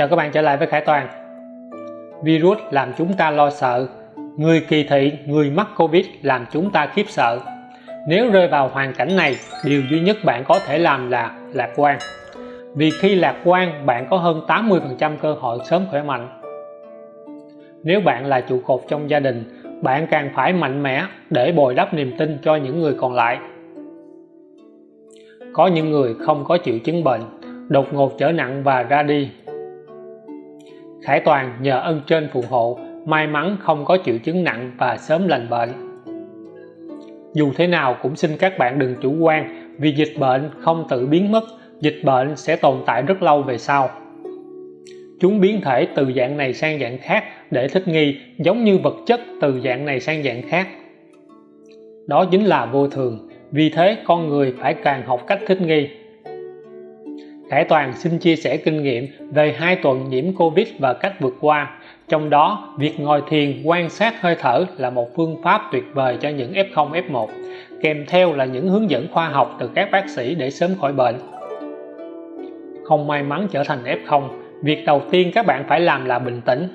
Chào các bạn trở lại với Khải Toàn. Virus làm chúng ta lo sợ. Người kỳ thị, người mắc Covid làm chúng ta khiếp sợ. Nếu rơi vào hoàn cảnh này điều duy nhất bạn có thể làm là lạc quan. Vì khi lạc quan bạn có hơn 80% cơ hội sớm khỏe mạnh. Nếu bạn là trụ cột trong gia đình bạn càng phải mạnh mẽ để bồi đắp niềm tin cho những người còn lại. Có những người không có triệu chứng bệnh đột ngột trở nặng và ra đi. Khải Toàn nhờ ân trên phù hộ, may mắn không có triệu chứng nặng và sớm lành bệnh. Dù thế nào cũng xin các bạn đừng chủ quan, vì dịch bệnh không tự biến mất, dịch bệnh sẽ tồn tại rất lâu về sau. Chúng biến thể từ dạng này sang dạng khác để thích nghi, giống như vật chất từ dạng này sang dạng khác. Đó chính là vô thường, vì thế con người phải càng học cách thích nghi. Khải Toàn xin chia sẻ kinh nghiệm về hai tuần nhiễm Covid và cách vượt qua. Trong đó, việc ngồi thiền, quan sát hơi thở là một phương pháp tuyệt vời cho những F0 F1 kèm theo là những hướng dẫn khoa học từ các bác sĩ để sớm khỏi bệnh. Không may mắn trở thành F0 việc đầu tiên các bạn phải làm là bình tĩnh.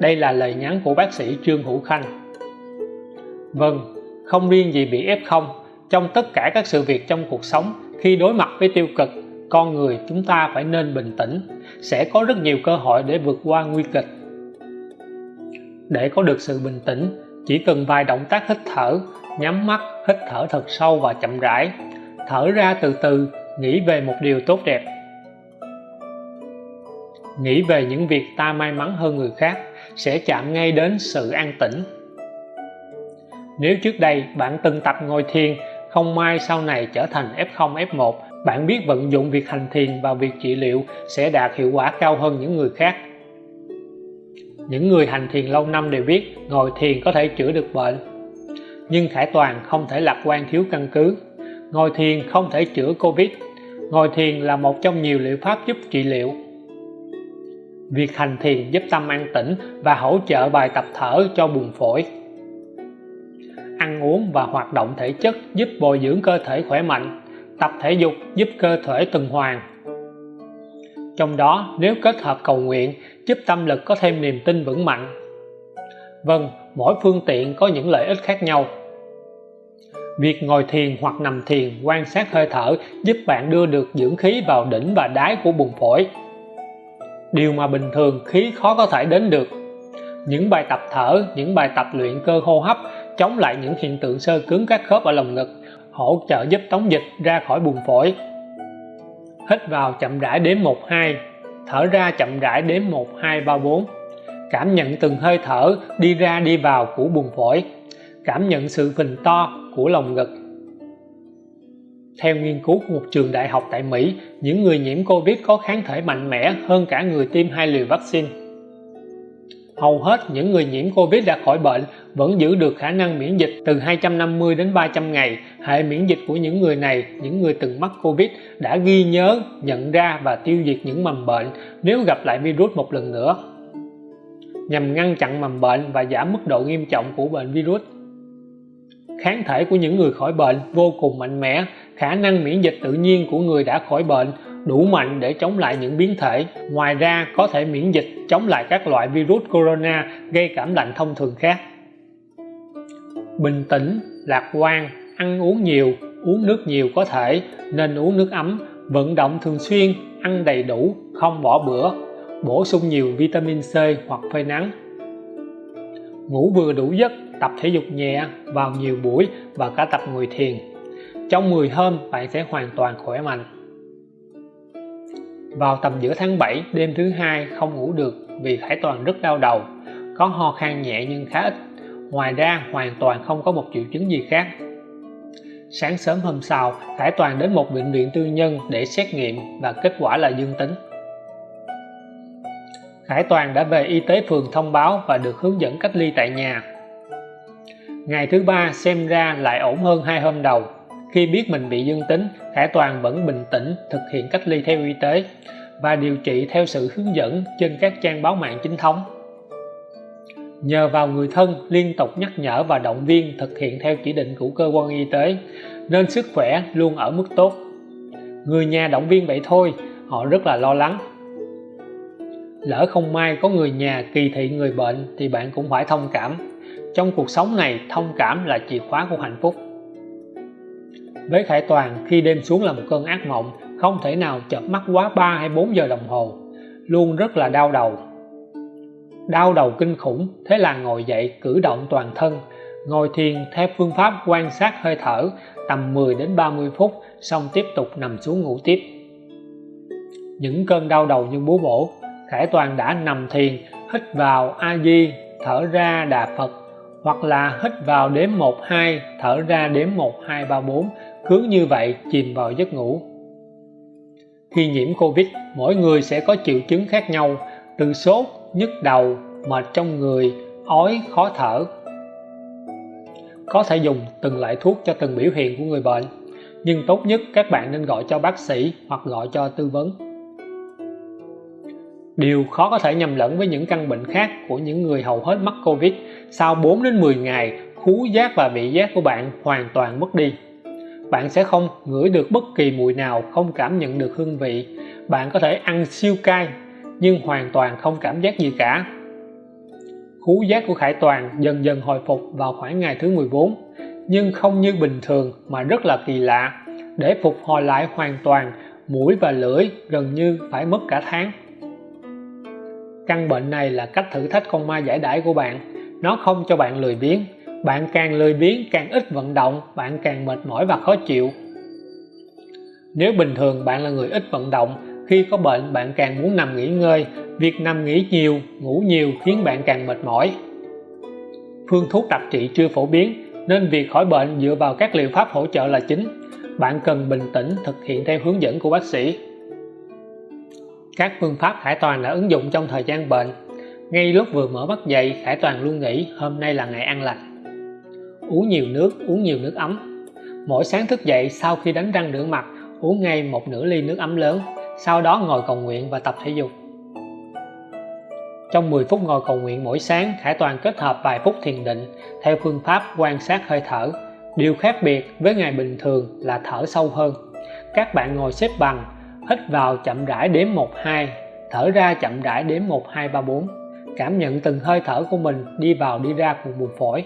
Đây là lời nhắn của bác sĩ Trương Hữu Khanh. Vâng không riêng gì bị F0 trong tất cả các sự việc trong cuộc sống, khi đối mặt với tiêu cực con người chúng ta phải nên bình tĩnh, sẽ có rất nhiều cơ hội để vượt qua nguy kịch. Để có được sự bình tĩnh, chỉ cần vài động tác hít thở, nhắm mắt, hít thở thật sâu và chậm rãi. Thở ra từ từ, nghĩ về một điều tốt đẹp. Nghĩ về những việc ta may mắn hơn người khác, sẽ chạm ngay đến sự an tĩnh. Nếu trước đây bạn từng tập ngồi thiền, không may sau này trở thành F0 F1 bạn biết vận dụng việc hành thiền vào việc trị liệu sẽ đạt hiệu quả cao hơn những người khác. Những người hành thiền lâu năm đều biết ngồi thiền có thể chữa được bệnh, nhưng Khải Toàn không thể lạc quan thiếu căn cứ. Ngồi thiền không thể chữa Covid. Ngồi thiền là một trong nhiều liệu pháp giúp trị liệu. Việc hành thiền giúp tâm an tĩnh và hỗ trợ bài tập thở cho buồng phổi. Ăn uống và hoạt động thể chất giúp bồi dưỡng cơ thể khỏe mạnh tập thể dục giúp cơ thể tuần hoàn. Trong đó, nếu kết hợp cầu nguyện, giúp tâm lực có thêm niềm tin vững mạnh. Vâng mỗi phương tiện có những lợi ích khác nhau. Việc ngồi thiền hoặc nằm thiền quan sát hơi thở giúp bạn đưa được dưỡng khí vào đỉnh và đáy của buồng phổi. Điều mà bình thường khí khó có thể đến được. Những bài tập thở, những bài tập luyện cơ hô hấp chống lại những hiện tượng sơ cứng các khớp ở lồng ngực hỗ trợ giúp tống dịch ra khỏi buồng phổi. Hít vào chậm rãi đếm 1 2 thở ra chậm rãi đếm 1 2 3 4 cảm nhận từng hơi thở đi ra đi vào của buồng phổi. Cảm nhận sự phình to của lồng ngực. Theo nghiên cứu của một trường đại học tại Mỹ, những người nhiễm Covid có kháng thể mạnh mẽ hơn cả người tiêm hai liều vaccine hầu hết những người nhiễm Covid đã khỏi bệnh, vẫn giữ được khả năng miễn dịch từ 250 đến 300 ngày. Hệ miễn dịch của những người này, những người từng mắc Covid, đã ghi nhớ, nhận ra và tiêu diệt những mầm bệnh nếu gặp lại virus một lần nữa. Nhằm ngăn chặn mầm bệnh và giảm mức độ nghiêm trọng của bệnh virus. Kháng thể của những người khỏi bệnh vô cùng mạnh mẽ. Khả năng miễn dịch tự nhiên của người đã khỏi bệnh đủ mạnh để chống lại những biến thể. Ngoài ra, có thể miễn dịch, chống lại các loại virus corona, gây cảm lạnh thông thường khác. Bình tĩnh, lạc quan, ăn uống nhiều, uống nước nhiều có thể, nên uống nước ấm, vận động thường xuyên, ăn đầy đủ, không bỏ bữa, bổ sung nhiều vitamin C hoặc phơi nắng. Ngủ vừa đủ giấc, tập thể dục nhẹ vào nhiều buổi và cả tập ngồi thiền. Trong 10 hôm, bạn sẽ hoàn toàn khỏe mạnh vào tầm giữa tháng 7 đêm thứ hai, không ngủ được vì Khải Toàn rất đau đầu. Có ho khan nhẹ nhưng khá ít. Ngoài ra, hoàn toàn không có một triệu chứng gì khác. Sáng sớm hôm sau Khải Toàn đến một bệnh viện tư nhân để xét nghiệm và kết quả là dương tính. Khải Toàn đã về y tế phường thông báo và được hướng dẫn cách ly tại nhà. Ngày thứ ba, xem ra lại ổn hơn hai hôm đầu khi biết mình bị dương tính Khải Toàn vẫn bình tĩnh thực hiện cách ly theo y tế và điều trị theo sự hướng dẫn trên các trang báo mạng chính thống. Nhờ vào người thân liên tục nhắc nhở và động viên thực hiện theo chỉ định của cơ quan y tế, nên sức khỏe luôn ở mức tốt. Người nhà động viên vậy thôi, họ rất là lo lắng. Lỡ không may có người nhà kỳ thị người bệnh thì bạn cũng phải thông cảm. Trong cuộc sống này, thông cảm là chìa khóa của hạnh phúc với Khải Toàn, khi đêm xuống là một cơn ác mộng, không thể nào chợp mắt quá 3 hay 4 giờ đồng hồ. Luôn rất là đau đầu. Đau đầu kinh khủng, thế là ngồi dậy cử động toàn thân. Ngồi thiền, theo phương pháp quan sát hơi thở, tầm 10 đến 30 phút, xong tiếp tục nằm xuống ngủ tiếp. Những cơn đau đầu như búa bổ, Khải Toàn đã nằm thiền, hít vào A Di, thở ra Đà Phật, hoặc là hít vào đếm 1 2 thở ra đếm 1 2 3 4 cứ như vậy chìm vào giấc ngủ. Khi nhiễm Covid, mỗi người sẽ có triệu chứng khác nhau, từ sốt, nhức đầu mệt trong người ói, khó thở. Có thể dùng từng loại thuốc cho từng biểu hiện của người bệnh, nhưng tốt nhất các bạn nên gọi cho bác sĩ hoặc gọi cho tư vấn. Điều khó có thể nhầm lẫn với những căn bệnh khác của những người hầu hết mắc Covid, sau 4 đến 10 ngày khú giác và vị giác của bạn hoàn toàn mất đi bạn sẽ không ngửi được bất kỳ mùi nào, không cảm nhận được hương vị. Bạn có thể ăn siêu cay, nhưng hoàn toàn không cảm giác gì cả. Khú giác của Khải Toàn dần dần hồi phục vào khoảng ngày thứ 14 nhưng không như bình thường mà rất là kỳ lạ. Để phục hồi lại hoàn toàn, mũi và lưỡi gần như phải mất cả tháng. Căn bệnh này là cách thử thách con ma giải đãi của bạn. Nó không cho bạn lười biếng bạn càng lười biếng, càng ít vận động, bạn càng mệt mỏi và khó chịu. Nếu bình thường bạn là người ít vận động, khi có bệnh bạn càng muốn nằm nghỉ ngơi. Việc nằm nghỉ nhiều, ngủ nhiều khiến bạn càng mệt mỏi. Phương thuốc đặc trị chưa phổ biến, nên việc khỏi bệnh dựa vào các liệu pháp hỗ trợ là chính. Bạn cần bình tĩnh thực hiện theo hướng dẫn của bác sĩ. Các phương pháp Khải Toàn đã ứng dụng trong thời gian bệnh. Ngay lúc vừa mở mắt dậy Khải Toàn luôn nghĩ hôm nay là ngày ăn lành uống nhiều nước, uống nhiều nước ấm. Mỗi sáng thức dậy, sau khi đánh răng rửa mặt, uống ngay một nửa ly nước ấm lớn, sau đó ngồi cầu nguyện và tập thể dục. Trong 10 phút ngồi cầu nguyện mỗi sáng, Khải Toàn kết hợp vài phút thiền định theo phương pháp quan sát hơi thở. Điều khác biệt với ngày bình thường là thở sâu hơn. Các bạn ngồi xếp bằng, hít vào chậm rãi đếm 1 2 thở ra chậm rãi đếm 1 2 3 4 cảm nhận từng hơi thở của mình đi vào đi ra của buồng phổi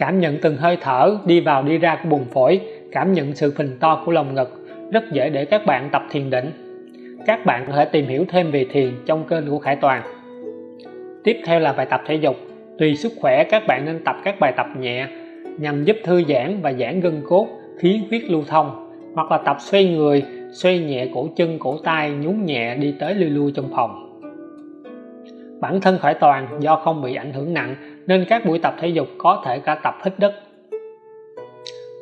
cảm nhận từng hơi thở, đi vào đi ra của buồng phổi. Cảm nhận sự phình to của lồng ngực. Rất dễ để các bạn tập thiền định. Các bạn có thể tìm hiểu thêm về thiền trong kênh của Khải Toàn. Tiếp theo là bài tập thể dục. Tùy sức khỏe, các bạn nên tập các bài tập nhẹ, nhằm giúp thư giãn và giãn gân cốt, khí huyết lưu thông, hoặc là tập xoay người, xoay nhẹ cổ chân, cổ tay, nhún nhẹ đi tới lui lui trong phòng. Bản thân khải toàn do không bị ảnh hưởng nặng nên các buổi tập thể dục có thể cả tập hít đất.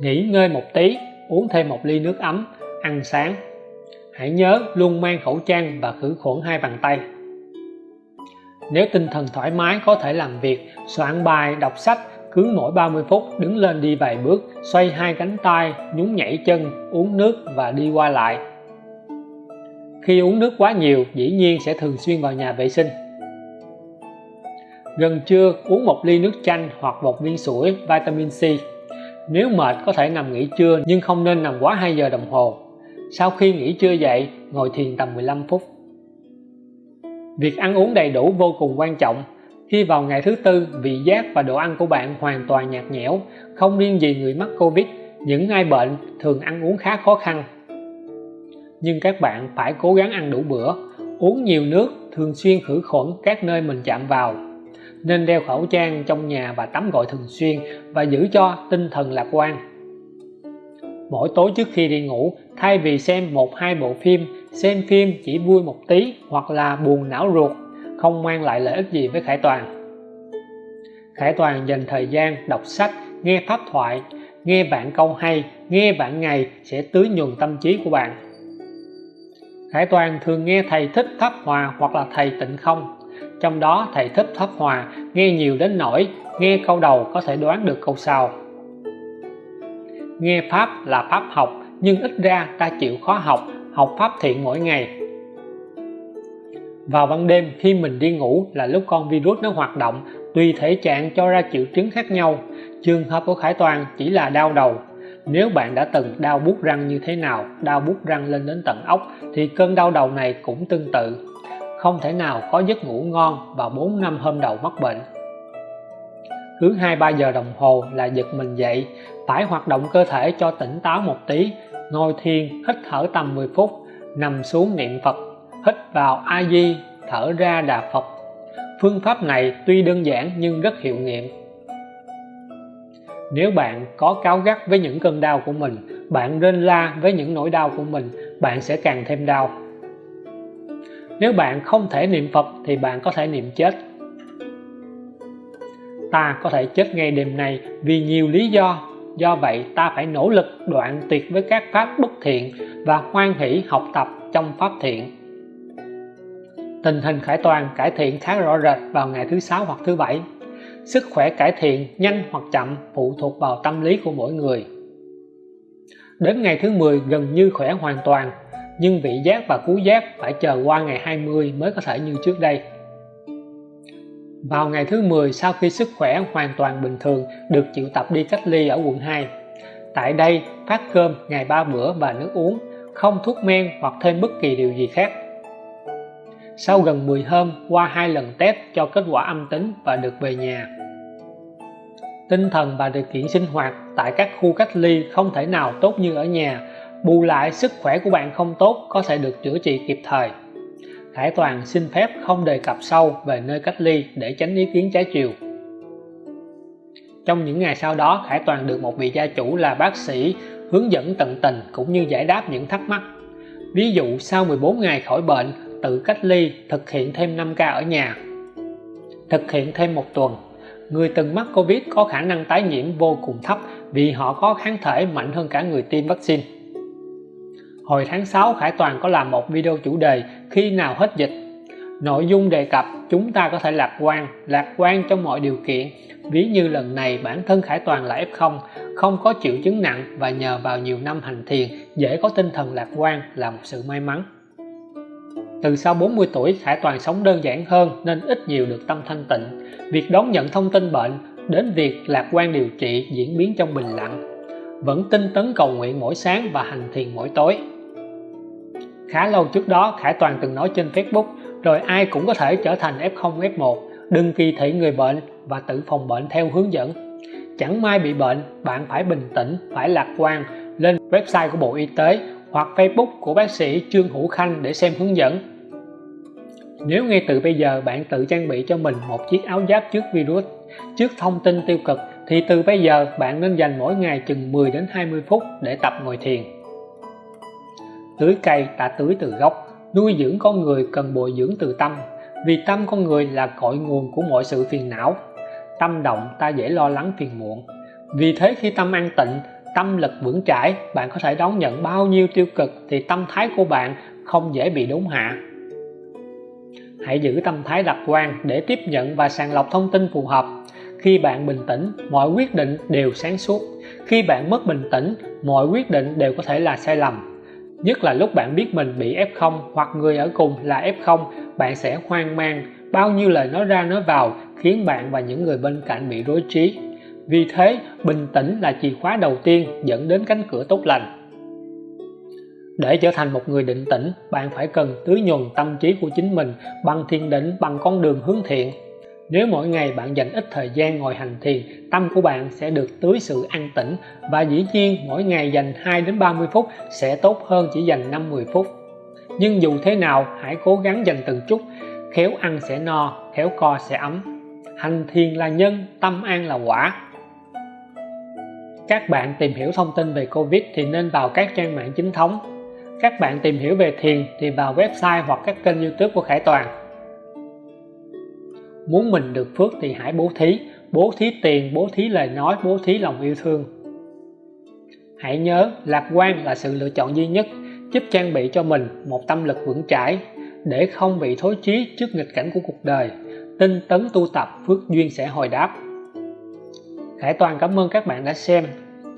Nghỉ ngơi một tí, uống thêm một ly nước ấm, ăn sáng. Hãy nhớ luôn mang khẩu trang và khử khuẩn hai bàn tay. Nếu tinh thần thoải mái, có thể làm việc, soạn bài, đọc sách, cứ mỗi 30 phút đứng lên đi vài bước, xoay hai cánh tay, nhún nhảy chân, uống nước và đi qua lại. Khi uống nước quá nhiều, dĩ nhiên sẽ thường xuyên vào nhà vệ sinh gần trưa, uống một ly nước chanh hoặc một viên sủi, vitamin C. Nếu mệt, có thể nằm nghỉ trưa, nhưng không nên nằm quá 2 giờ đồng hồ. Sau khi nghỉ trưa dậy, ngồi thiền tầm 15 phút. Việc ăn uống đầy đủ vô cùng quan trọng. Khi vào ngày thứ tư, vị giác và đồ ăn của bạn hoàn toàn nhạt nhẽo, không riêng gì người mắc Covid, những ai bệnh thường ăn uống khá khó khăn. Nhưng các bạn phải cố gắng ăn đủ bữa, uống nhiều nước thường xuyên khử khuẩn các nơi mình chạm vào nên đeo khẩu trang trong nhà và tắm gội thường xuyên và giữ cho tinh thần lạc quan. Mỗi tối trước khi đi ngủ, thay vì xem một hai bộ phim, xem phim chỉ vui một tí hoặc là buồn não ruột, không mang lại lợi ích gì với Khải Toàn. Khải Toàn dành thời gian đọc sách, nghe pháp thoại, nghe bạn câu hay, nghe bạn ngày sẽ tưới nhuần tâm trí của bạn. Khải Toàn thường nghe thầy thích pháp hòa hoặc là thầy tịnh không trong đó, thầy thích pháp hòa nghe nhiều đến nỗi nghe câu đầu có thể đoán được câu sau. Nghe pháp là pháp học, nhưng ít ra ta chịu khó học học pháp thiện mỗi ngày. Vào ban đêm, khi mình đi ngủ là lúc con virus nó hoạt động, tùy thể trạng cho ra triệu chứng khác nhau. Trường hợp của Khải Toàn chỉ là đau đầu. Nếu bạn đã từng đau bút răng như thế nào, đau bút răng lên đến tận ốc, thì cơn đau đầu này cũng tương tự không thể nào có giấc ngủ ngon vào 4 năm hôm đầu mắc bệnh. Cứ 2-3 giờ đồng hồ là giật mình dậy phải hoạt động cơ thể cho tỉnh táo một tí, ngồi thiền, hít thở tầm 10 phút, nằm xuống niệm Phật, hít vào A Di thở ra Đà Phật. Phương pháp này tuy đơn giản nhưng rất hiệu nghiệm. Nếu bạn có cáo gắt với những cơn đau của mình, bạn rên la với những nỗi đau của mình, bạn sẽ càng thêm đau nếu bạn không thể niệm Phật thì bạn có thể niệm chết. Ta có thể chết ngay đêm nay vì nhiều lý do. Do vậy, ta phải nỗ lực đoạn tuyệt với các pháp bất thiện và hoan hỷ học tập trong pháp thiện. Tình hình khải toàn cải thiện khá rõ rệt vào ngày thứ sáu hoặc thứ bảy. Sức khỏe cải thiện nhanh hoặc chậm phụ thuộc vào tâm lý của mỗi người. Đến ngày thứ 10 gần như khỏe hoàn toàn nhưng vị giác và cú giác phải chờ qua ngày 20 mới có thể như trước đây. Vào ngày thứ 10 sau khi sức khỏe hoàn toàn bình thường, được chịu tập đi cách ly ở quận 2 tại đây, phát cơm, ngày ba bữa và nước uống, không thuốc men hoặc thêm bất kỳ điều gì khác. Sau gần 10 hôm, qua hai lần test cho kết quả âm tính và được về nhà. Tinh thần và điều kiện sinh hoạt tại các khu cách ly không thể nào tốt như ở nhà bù lại sức khỏe của bạn không tốt có thể được chữa trị kịp thời. Khải Toàn xin phép không đề cập sâu về nơi cách ly để tránh ý kiến trái chiều. Trong những ngày sau đó, Khải Toàn được một vị gia chủ là bác sĩ hướng dẫn tận tình cũng như giải đáp những thắc mắc. Ví dụ, sau 14 ngày khỏi bệnh, tự cách ly, thực hiện thêm 5k ở nhà. Thực hiện thêm một tuần, người từng mắc Covid có khả năng tái nhiễm vô cùng thấp vì họ có kháng thể mạnh hơn cả người tiêm vaccine hồi tháng 6 Khải Toàn có làm một video chủ đề khi nào hết dịch? Nội dung đề cập chúng ta có thể lạc quan lạc quan trong mọi điều kiện. Ví như lần này bản thân Khải Toàn là F0 không có triệu chứng nặng và nhờ vào nhiều năm hành thiền, dễ có tinh thần lạc quan, là một sự may mắn. Từ sau 40 tuổi, Khải Toàn sống đơn giản hơn nên ít nhiều được tâm thanh tịnh. Việc đón nhận thông tin bệnh, đến việc lạc quan điều trị diễn biến trong bình lặng. Vẫn tinh tấn cầu nguyện mỗi sáng và hành thiền mỗi tối khá lâu trước đó, Khải Toàn từng nói trên Facebook, rồi ai cũng có thể trở thành F0 F1 đừng kỳ thị người bệnh và tự phòng bệnh theo hướng dẫn. Chẳng may bị bệnh, bạn phải bình tĩnh, phải lạc quan, lên website của Bộ Y tế hoặc Facebook của bác sĩ Trương Hữu Khanh để xem hướng dẫn. Nếu ngay từ bây giờ bạn tự trang bị cho mình một chiếc áo giáp trước virus, trước thông tin tiêu cực, thì từ bây giờ bạn nên dành mỗi ngày chừng 10 đến 20 phút để tập ngồi thiền tưới cây ta tưới từ gốc. Nuôi dưỡng con người cần bồi dưỡng từ tâm, vì tâm con người là cội nguồn của mọi sự phiền não. Tâm động, ta dễ lo lắng phiền muộn. Vì thế khi tâm an tịnh, tâm lực vững chãi, bạn có thể đón nhận bao nhiêu tiêu cực thì tâm thái của bạn không dễ bị đốn hạ. Hãy giữ tâm thái lạc quan để tiếp nhận và sàng lọc thông tin phù hợp. Khi bạn bình tĩnh, mọi quyết định đều sáng suốt. Khi bạn mất bình tĩnh, mọi quyết định đều có thể là sai lầm nhất là lúc bạn biết mình bị F0 hoặc người ở cùng là F0 bạn sẽ hoang mang. Bao nhiêu lời nói ra nói vào khiến bạn và những người bên cạnh bị rối trí. Vì thế, bình tĩnh là chìa khóa đầu tiên dẫn đến cánh cửa tốt lành. Để trở thành một người định tĩnh, bạn phải cần tưới nhuần tâm trí của chính mình bằng thiền định, bằng con đường hướng thiện nếu mỗi ngày bạn dành ít thời gian ngồi hành thiền, tâm của bạn sẽ được tưới sự an tĩnh và dĩ nhiên mỗi ngày dành 2 đến 30 phút sẽ tốt hơn chỉ dành 5-10 phút. Nhưng dù thế nào, hãy cố gắng dành từng chút, khéo ăn sẽ no, khéo co sẽ ấm. Hành thiền là nhân, tâm an là quả. Các bạn tìm hiểu thông tin về Covid thì nên vào các trang mạng chính thống. Các bạn tìm hiểu về thiền thì vào website hoặc các kênh youtube của Khải Toàn muốn mình được phước thì hãy bố thí bố thí tiền, bố thí lời nói, bố thí lòng yêu thương. Hãy nhớ, lạc quan là sự lựa chọn duy nhất, giúp trang bị cho mình một tâm lực vững chãi, để không bị thối chí trước nghịch cảnh của cuộc đời. Tinh tấn tu tập, phước duyên sẽ hồi đáp. Khải Toàn cảm ơn các bạn đã xem.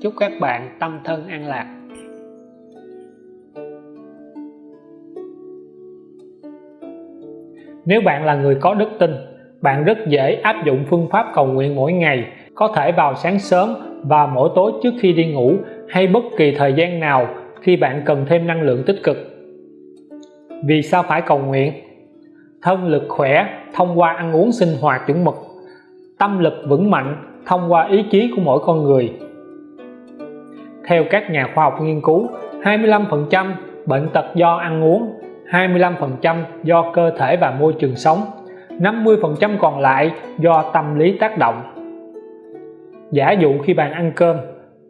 Chúc các bạn tâm thân an lạc. Nếu bạn là người có đức tin bạn rất dễ áp dụng phương pháp cầu nguyện mỗi ngày, có thể vào sáng sớm và mỗi tối trước khi đi ngủ, hay bất kỳ thời gian nào khi bạn cần thêm năng lượng tích cực. Vì sao phải cầu nguyện? Thân lực khỏe thông qua ăn uống sinh hoạt chuẩn mực. Tâm lực vững mạnh thông qua ý chí của mỗi con người. Theo các nhà khoa học nghiên cứu 25% bệnh tật do ăn uống 25% do cơ thể và môi trường sống. 50% còn lại do tâm lý tác động. Giả dụ khi bạn ăn cơm,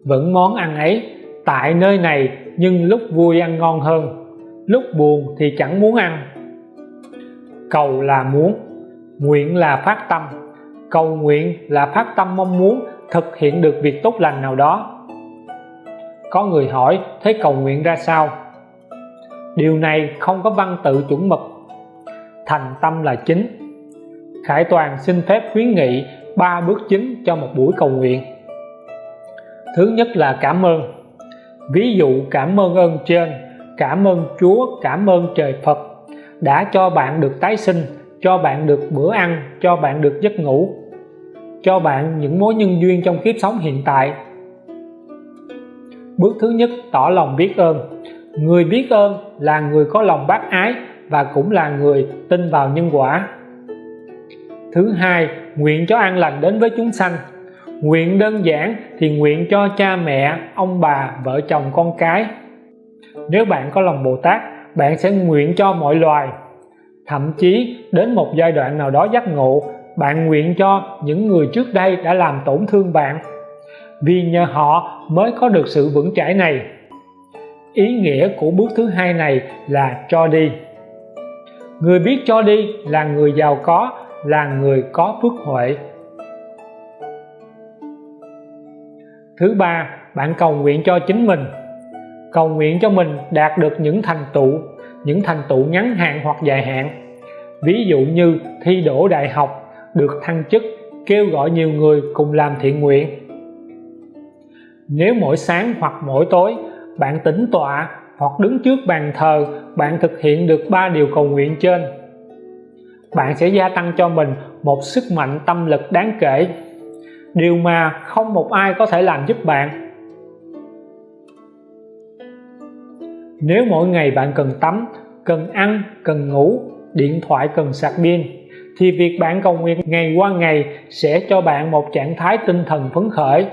vẫn món ăn ấy tại nơi này nhưng lúc vui ăn ngon hơn, lúc buồn thì chẳng muốn ăn. Cầu là muốn, nguyện là phát tâm, cầu nguyện là phát tâm mong muốn thực hiện được việc tốt lành nào đó. Có người hỏi, thế cầu nguyện ra sao? Điều này không có văn tự chuẩn mực. Thành tâm là chính. Khải Toàn xin phép khuyến nghị ba bước chính cho một buổi cầu nguyện. Thứ nhất là cảm ơn. Ví dụ cảm ơn ơn trên, cảm ơn Chúa, cảm ơn trời Phật đã cho bạn được tái sinh, cho bạn được bữa ăn, cho bạn được giấc ngủ, cho bạn những mối nhân duyên trong kiếp sống hiện tại. Bước thứ nhất, tỏ lòng biết ơn. Người biết ơn là người có lòng bác ái và cũng là người tin vào nhân quả thứ hai, nguyện cho an lành đến với chúng sanh. Nguyện đơn giản thì nguyện cho cha mẹ, ông bà, vợ chồng, con cái. Nếu bạn có lòng Bồ Tát, bạn sẽ nguyện cho mọi loài. Thậm chí, đến một giai đoạn nào đó giác ngộ, bạn nguyện cho những người trước đây đã làm tổn thương bạn. Vì nhờ họ mới có được sự vững chãi này. Ý nghĩa của bước thứ hai này là cho đi. Người biết cho đi là người giàu có là người có phước huệ. Thứ ba, bạn cầu nguyện cho chính mình. Cầu nguyện cho mình đạt được những thành tựu, những thành tựu ngắn hạn hoặc dài hạn. Ví dụ như thi đỗ đại học, được thăng chức, kêu gọi nhiều người cùng làm thiện nguyện. Nếu mỗi sáng hoặc mỗi tối, bạn tĩnh tọa hoặc đứng trước bàn thờ, bạn thực hiện được ba điều cầu nguyện trên bạn sẽ gia tăng cho mình một sức mạnh tâm lực đáng kể. Điều mà không một ai có thể làm giúp bạn. Nếu mỗi ngày bạn cần tắm, cần ăn, cần ngủ, điện thoại cần sạc pin, thì việc bạn cầu nguyện ngày qua ngày sẽ cho bạn một trạng thái tinh thần phấn khởi.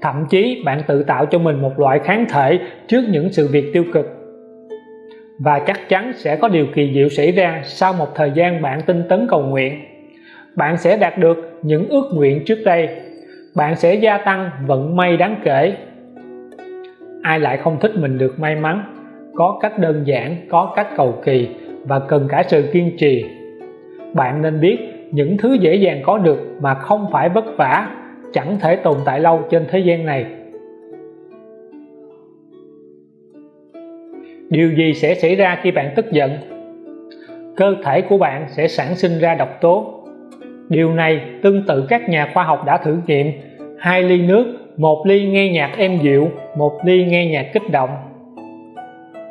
Thậm chí bạn tự tạo cho mình một loại kháng thể trước những sự việc tiêu cực và chắc chắn sẽ có điều kỳ diệu xảy ra sau một thời gian bạn tinh tấn cầu nguyện. Bạn sẽ đạt được những ước nguyện trước đây. Bạn sẽ gia tăng vận may đáng kể. Ai lại không thích mình được may mắn, có cách đơn giản, có cách cầu kỳ và cần cả sự kiên trì. Bạn nên biết những thứ dễ dàng có được mà không phải vất vả, chẳng thể tồn tại lâu trên thế gian này. Điều gì sẽ xảy ra khi bạn tức giận? Cơ thể của bạn sẽ sản sinh ra độc tố. Điều này tương tự các nhà khoa học đã thử nghiệm. Hai ly nước, một ly nghe nhạc êm dịu, một ly nghe nhạc kích động.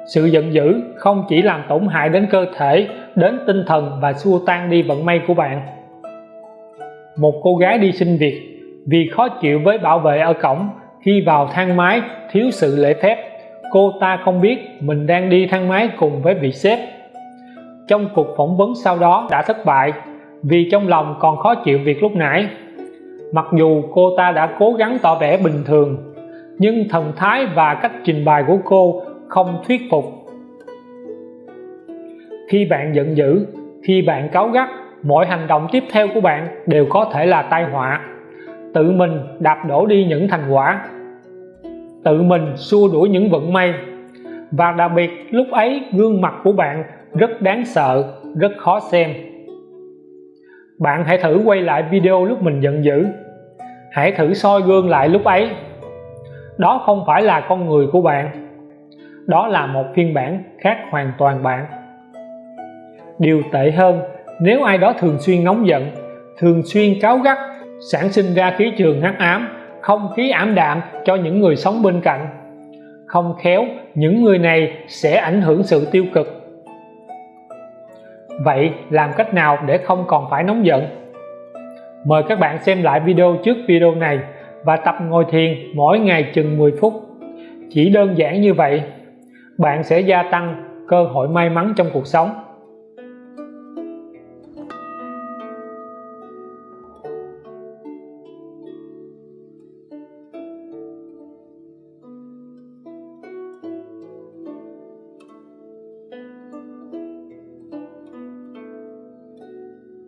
Sự giận dữ không chỉ làm tổn hại đến cơ thể, đến tinh thần và xua tan đi vận may của bạn. Một cô gái đi xin việc vì khó chịu với bảo vệ ở cổng khi vào thang máy thiếu sự lễ phép cô ta không biết mình đang đi thang máy cùng với vị sếp. Trong cuộc phỏng vấn sau đó đã thất bại vì trong lòng còn khó chịu việc lúc nãy. Mặc dù cô ta đã cố gắng tỏ vẻ bình thường, nhưng thần thái và cách trình bày của cô không thuyết phục. Khi bạn giận dữ, khi bạn cáu gắt, mọi hành động tiếp theo của bạn đều có thể là tai họa. Tự mình đạp đổ đi những thành quả tự mình xua đuổi những vận may. Và đặc biệt, lúc ấy gương mặt của bạn rất đáng sợ, rất khó xem. Bạn hãy thử quay lại video lúc mình giận dữ. Hãy thử soi gương lại lúc ấy. Đó không phải là con người của bạn. Đó là một phiên bản khác hoàn toàn bạn. Điều tệ hơn, nếu ai đó thường xuyên nóng giận, thường xuyên cáu gắt, sản sinh ra khí trường hắc ám không khí ảm đạm cho những người sống bên cạnh. Không khéo, những người này sẽ ảnh hưởng sự tiêu cực. Vậy làm cách nào để không còn phải nóng giận? Mời các bạn xem lại video trước video này và tập ngồi thiền mỗi ngày chừng 10 phút. Chỉ đơn giản như vậy, bạn sẽ gia tăng cơ hội may mắn trong cuộc sống.